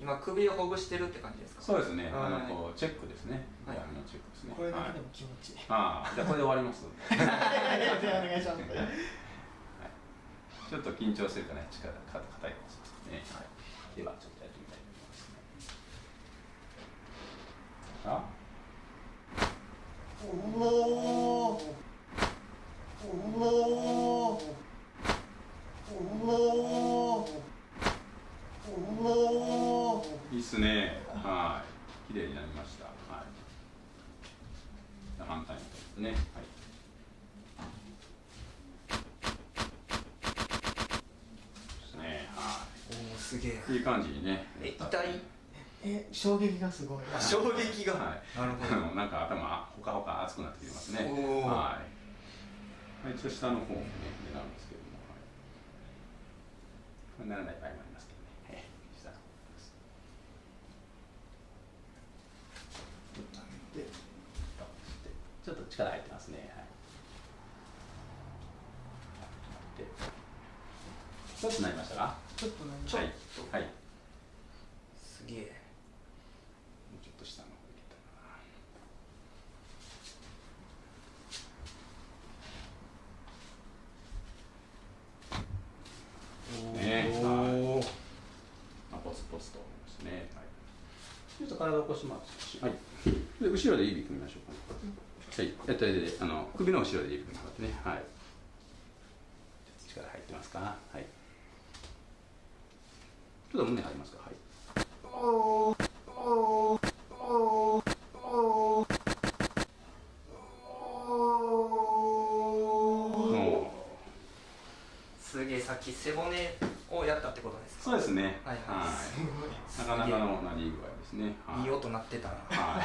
今首をほぐしてるって感じですか？そうですね、はいあのこうチェックですね、はい闇のチェックですね。これだけではいも気持ちいい。ああ、じゃあこれで終わります。いやいやいやお願いします。ちょっと緊張するかね、力か硬いかもしれないですね。はい。ではちょっとやってみたいと思いますね。あ、おお。おお。おお。おお。いいっすね。はい。綺麗になりました。はい。反対ですね。はい。ですね。はおおすげえい。いい感じにね。え痛い？え衝撃がすごい。あ衝撃が、はい。なるほどど。なんか頭ほかほか熱くなってきてますね。はい。はい、一応下の方もね、狙うんですけども、はい。ならない場合もありますけどね。ええ下の方です。で、ちょっと力入ってますね。はい。で、ちょっとなりましたか？ちょっと何ちょっはい。はい。もすげえうちょっと下の。ねおおまあ、ポツポツと思いますね。はい。ちょっと体を起こします。はい。で、後ろで指組みましょうか、はい。やったらで、あの、首の後ろでね。はい。力入ってますか？はい。ちょっと胸張りますか？はい。おーおーおーおーおーすげえさっき背骨をやったってことですか？そうですね。はいはいなかなかのなり具合ですね。はいいい音鳴ってたなはい。